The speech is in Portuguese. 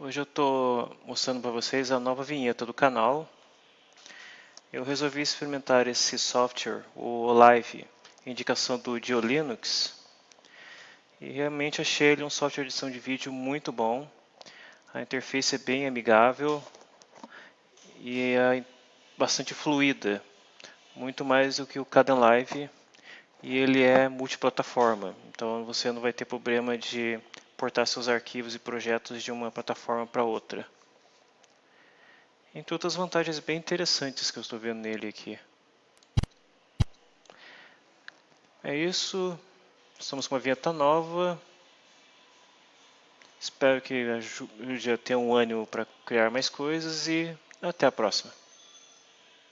Hoje eu estou mostrando para vocês a nova vinheta do canal. Eu resolvi experimentar esse software, o Live, indicação do Diolinux. E realmente achei ele um software de edição de vídeo muito bom. A interface é bem amigável e é bastante fluida, muito mais do que o Kdenlive e ele é multiplataforma, então você não vai ter problema de portar seus arquivos e projetos de uma plataforma para outra. Entre outras vantagens bem interessantes que eu estou vendo nele aqui. É isso, estamos com uma vinheta nova. Espero que ajude a ter um ânimo para criar mais coisas e até a próxima.